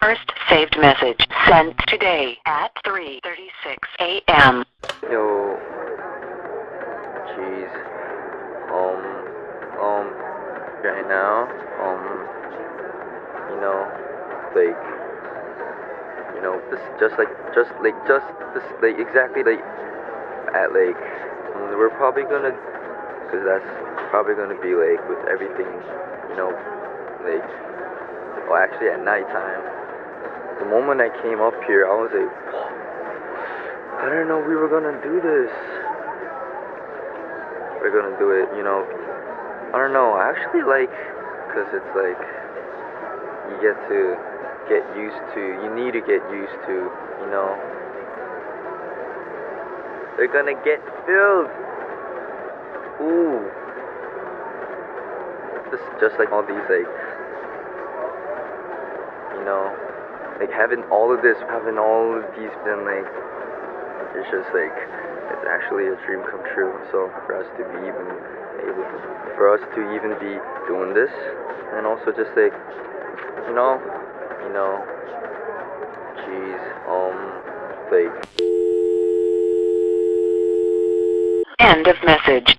first saved message sent today at 3.36 a.m. Yo. Jeez. Um. Um. Right now. Um. You know. Like. You know. This just like just like just this like exactly like at like we're probably gonna because that's probably gonna be like with everything. You know. Like. Well, actually at nighttime. The moment I came up here, I was like. I didn't know we were gonna do this. We're gonna do it, you know. I don't know. I actually like, cause it's like you get to get used to. You need to get used to, you know. They're gonna get filled. Ooh. This just like all these like, you know, like having all of this, having all of these been like it's just like it's actually a dream come true. So for us to be even able to, for us to even be doing this, and also just like, you know, you know, jeez, um, like. End of message.